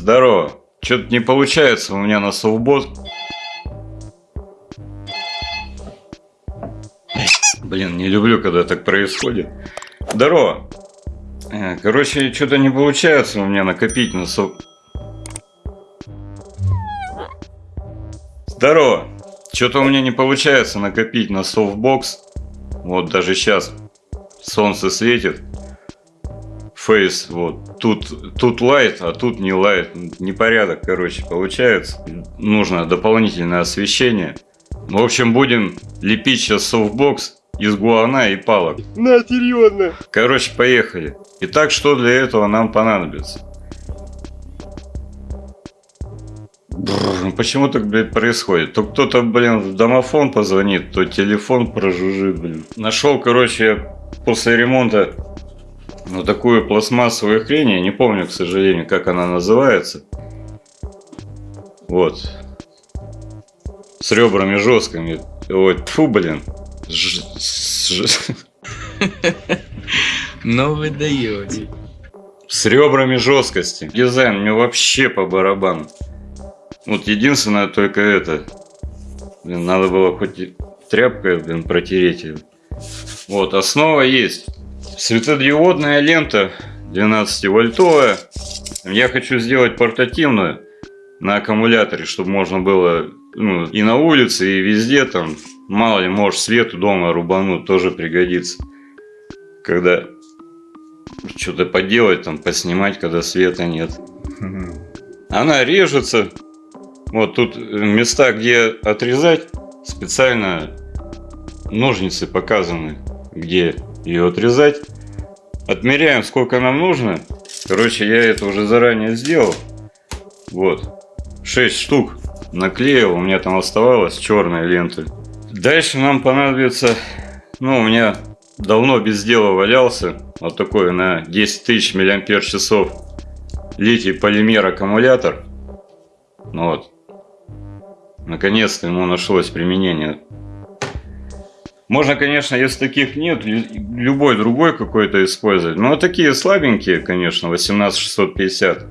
Здорово. Что-то не получается у меня на софтбокс. Блин, не люблю, когда так происходит. Здорово. Э, короче, что-то не получается у меня накопить на соф... Здорово. Что-то у меня не получается накопить на софтбокс. Вот даже сейчас солнце светит. Face, вот. Тут, тут light, а тут не light. Непорядок, короче, получается. Нужно дополнительное освещение. В общем, будем лепить сейчас софтбокс из гуана и палок. На, серьезно. Короче, поехали. Итак, что для этого нам понадобится? Бррр, ну почему так, блядь, происходит? То кто-то, блин, в домофон позвонит, то телефон прожужжит, блин. Нашел, короче, после ремонта ну, такую пластмассовую хрень, я не помню, к сожалению, как она называется. Вот. С ребрами жесткими. Ой, фу, блин. Ж... Ж... Ну вы даете. С ребрами жесткости. Дизайн мне вообще по барабану. Вот единственное только это. Блин, надо было хоть тряпкой, блин, протереть. Вот, основа есть. Светодиодная лента 12 вольтовая. Я хочу сделать портативную на аккумуляторе, чтобы можно было ну, и на улице, и везде там. Мало ли, может свету дома рубануть, тоже пригодится. Когда что-то поделать, там, поснимать, когда света нет. Она режется. Вот тут места, где отрезать, специально ножницы показаны, где ее отрезать. Отмеряем, сколько нам нужно. Короче, я это уже заранее сделал. Вот. 6 штук наклеил. У меня там оставалось черная лента. Дальше нам понадобится... Ну, у меня давно без дела валялся. Вот такой на 10 тысяч миллиампер часов литий полимер аккумулятор. Ну вот. Наконец-то ему нашлось применение. Можно, конечно, если таких нет, любой другой какой-то использовать. Но такие слабенькие, конечно, 18650.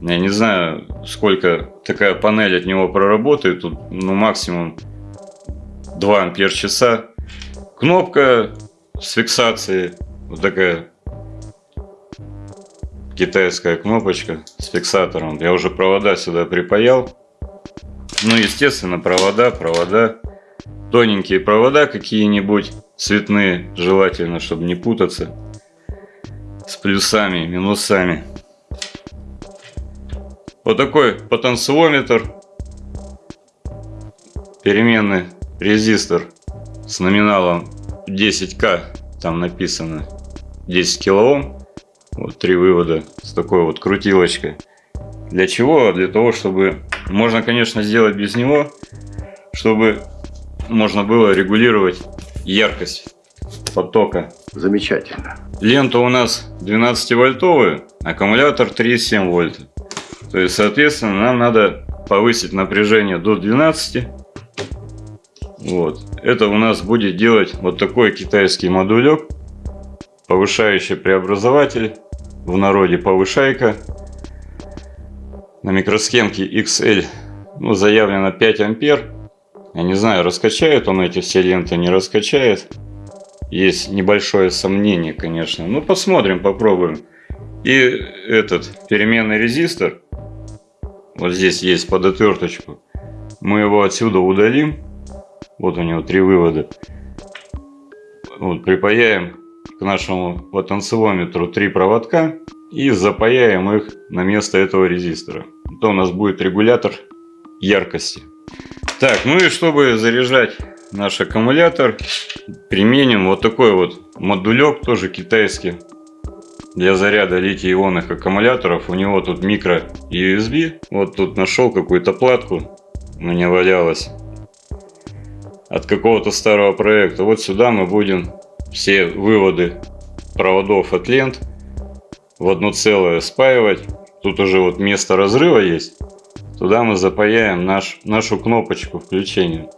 Я не знаю, сколько такая панель от него проработает. Тут, ну, максимум 2 ампер часа. Кнопка с фиксацией. Вот такая китайская кнопочка с фиксатором. Я уже провода сюда припаял. Ну, естественно, провода, провода тоненькие провода какие-нибудь, цветные, желательно, чтобы не путаться с плюсами, минусами. Вот такой потенциометр, переменный резистор с номиналом 10к, там написано 10 килоом, вот три вывода с такой вот крутилочкой. Для чего? Для того, чтобы можно, конечно, сделать без него, чтобы можно было регулировать яркость потока. Замечательно. Лента у нас 12 вольтовая, аккумулятор 3,7 вольта. То есть, соответственно, нам надо повысить напряжение до 12. Вот. Это у нас будет делать вот такой китайский модулек, повышающий преобразователь, в народе повышайка. На микросхемке XL ну, заявлено 5 ампер. Я не знаю, раскачает он эти все ленты, не раскачает. Есть небольшое сомнение, конечно. Ну, посмотрим, попробуем. И этот переменный резистор. Вот здесь есть под отверточку. Мы его отсюда удалим. Вот у него три вывода. Вот, припаяем к нашему потенциометру три проводка. И запаяем их на место этого резистора. То у нас будет регулятор яркости. Так, ну и чтобы заряжать наш аккумулятор, применим вот такой вот модулек, тоже китайский, для заряда литий-ионных аккумуляторов. У него тут микро USB. Вот тут нашел какую-то платку, у меня валялась, от какого-то старого проекта. Вот сюда мы будем все выводы проводов от лент в одно целое спаивать. Тут уже вот место разрыва есть. Туда мы запаяем наш, нашу кнопочку включения.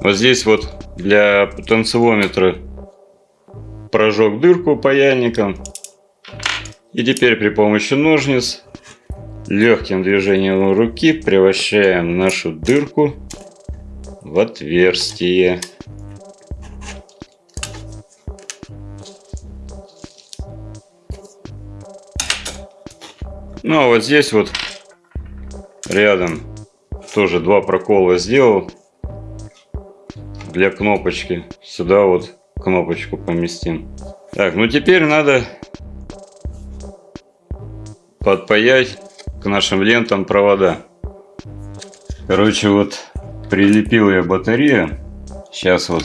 Вот здесь вот для потенциометра прожег дырку паяльником. И теперь при помощи ножниц Легким движением руки превращаем нашу дырку в отверстие. Ну а вот здесь вот рядом тоже два прокола сделал для кнопочки. Сюда вот кнопочку поместим. Так, ну теперь надо подпаять к нашим лентам провода. Короче, вот прилепил я батарею. Сейчас вот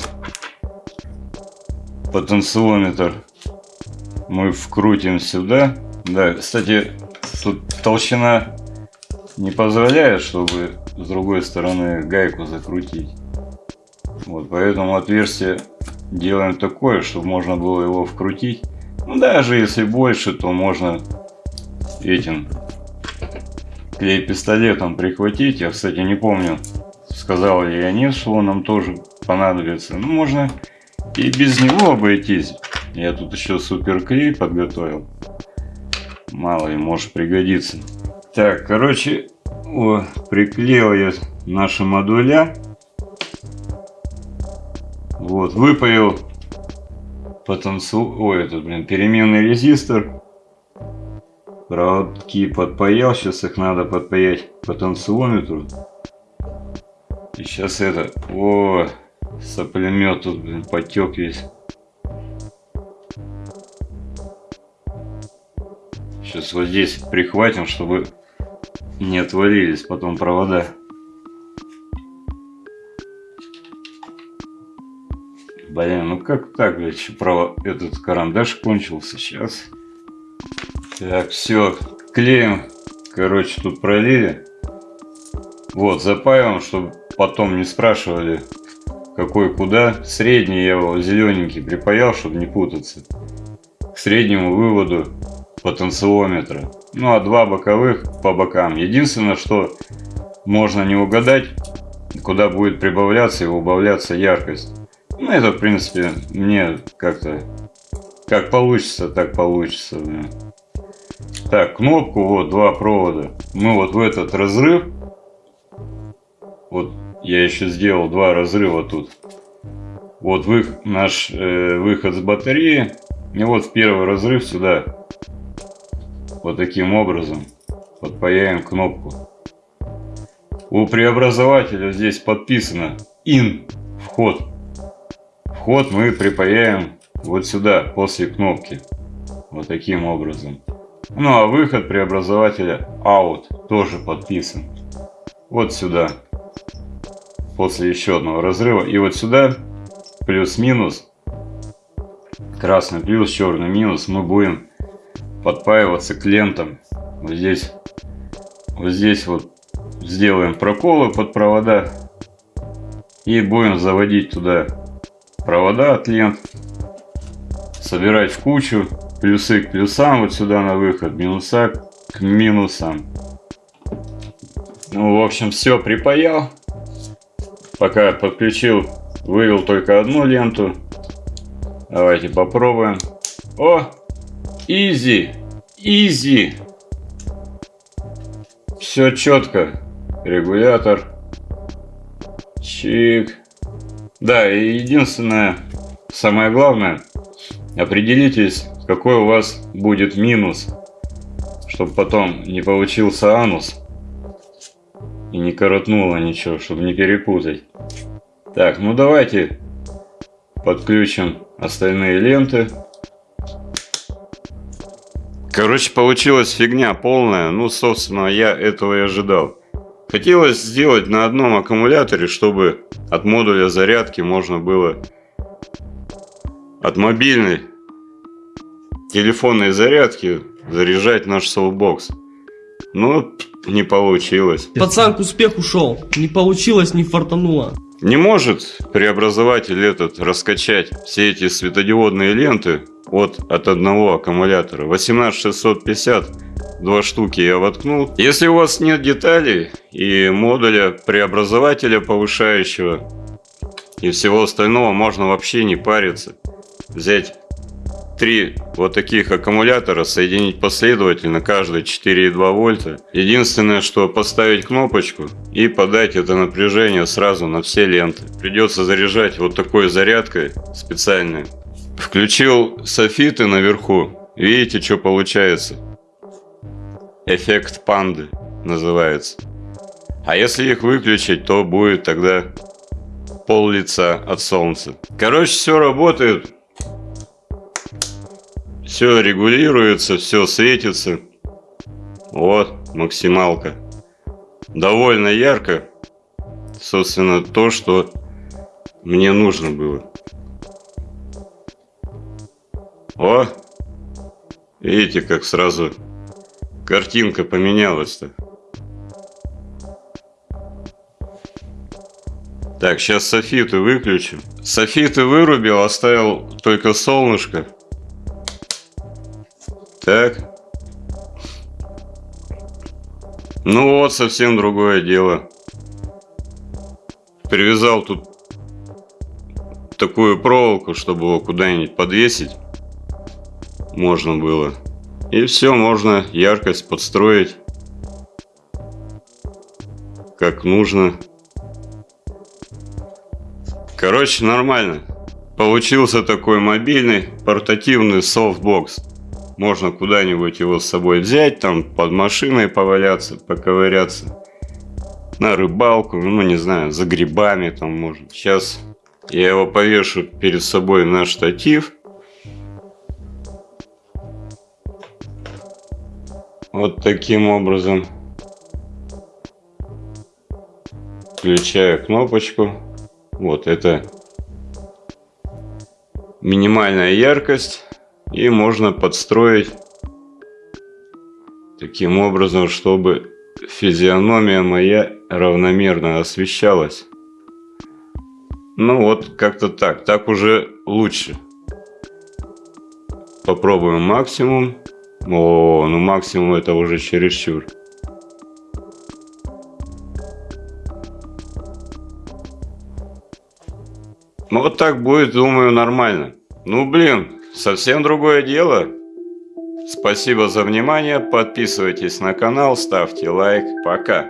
потенциометр мы вкрутим сюда. Да, кстати, тут толщина не позволяет, чтобы с другой стороны гайку закрутить. Вот, поэтому отверстие делаем такое, чтобы можно было его вкрутить. Ну, даже если больше, то можно этим клей-пистолетом прихватить. Я, кстати, не помню, сказал ли я нет, что он нам тоже понадобится. Ну, можно и без него обойтись. Я тут еще супер клей подготовил. Мало ли, может пригодится. Так, короче, о, приклеил я наши модуля. Вот, выпаял потенциал, ой, этот, блин, переменный резистор. Проводки подпаял, сейчас их надо подпаять потенциометру. И сейчас это, о, соплемет тут, блин, потек весь. Сейчас вот здесь прихватим, чтобы не отвалились потом провода. Блин, ну как так, блядь, право, этот карандаш кончился сейчас. Так, все, клеим, короче, тут пролили. Вот, запаиваем, чтобы потом не спрашивали, какой куда. Средний я его зелененький припаял, чтобы не путаться. К среднему выводу потенциометра. Ну а два боковых по бокам. Единственное, что можно не угадать, куда будет прибавляться и убавляться яркость. Ну это в принципе мне как-то как получится, так получится. Да. Так, кнопку, вот два провода. Мы вот в этот разрыв, вот я еще сделал два разрыва тут. Вот вы, наш э, выход с батареи. И вот в первый разрыв сюда. Вот таким образом подпаяем кнопку. У преобразователя здесь подписано IN вход. Вход мы припаяем вот сюда после кнопки. Вот таким образом. Ну а выход преобразователя out тоже подписан. Вот сюда. После еще одного разрыва. И вот сюда плюс-минус. Красный плюс, черный минус. Мы будем подпаиваться к лентам. Вот здесь. Вот здесь вот сделаем проколы под провода. И будем заводить туда провода от лент. Собирать в кучу плюсы к плюсам вот сюда на выход, минуса к минусам. Ну, в общем, все припаял. Пока подключил, вывел только одну ленту. Давайте попробуем. О, изи, изи. Все четко. Регулятор. Чик. Да, и единственное, самое главное, определитесь, какой у вас будет минус, чтобы потом не получился анус и не коротнуло ничего, чтобы не перепутать. Так, ну давайте подключим остальные ленты. Короче, получилась фигня полная. Ну, собственно, я этого и ожидал. Хотелось сделать на одном аккумуляторе, чтобы от модуля зарядки можно было от мобильной телефонной зарядки заряжать наш софтбокс. Но не получилось. Пацан к успеху шел. Не получилось, не фартануло. Не может преобразователь этот раскачать все эти светодиодные ленты от, от одного аккумулятора. 18650 два штуки я воткнул. Если у вас нет деталей и модуля преобразователя повышающего и всего остального, можно вообще не париться. Взять три вот таких аккумулятора соединить последовательно, каждый 4,2 вольта. Единственное, что поставить кнопочку и подать это напряжение сразу на все ленты. Придется заряжать вот такой зарядкой специальной. Включил софиты наверху. Видите, что получается? Эффект панды называется. А если их выключить, то будет тогда пол лица от солнца. Короче, все работает. Все регулируется, все светится. Вот, максималка. Довольно ярко. Собственно, то, что мне нужно было. О! Видите, как сразу картинка поменялась-то. Так, сейчас софиты выключу. Софиты вырубил, оставил только солнышко. Так. Ну вот, совсем другое дело. Привязал тут такую проволоку, чтобы его куда-нибудь подвесить можно было. И все, можно яркость подстроить как нужно. Короче, нормально. Получился такой мобильный портативный софтбокс. Можно куда-нибудь его с собой взять, там под машиной поваляться, поковыряться. На рыбалку, ну не знаю, за грибами там можно. Сейчас я его повешу перед собой на штатив. Вот таким образом. Включаю кнопочку. Вот это минимальная яркость. И можно подстроить таким образом, чтобы физиономия моя равномерно освещалась. Ну вот, как-то так. Так уже лучше. Попробуем максимум. О, ну максимум это уже чересчур. Ну вот так будет, думаю, нормально. Ну блин, совсем другое дело. Спасибо за внимание, подписывайтесь на канал, ставьте лайк, пока.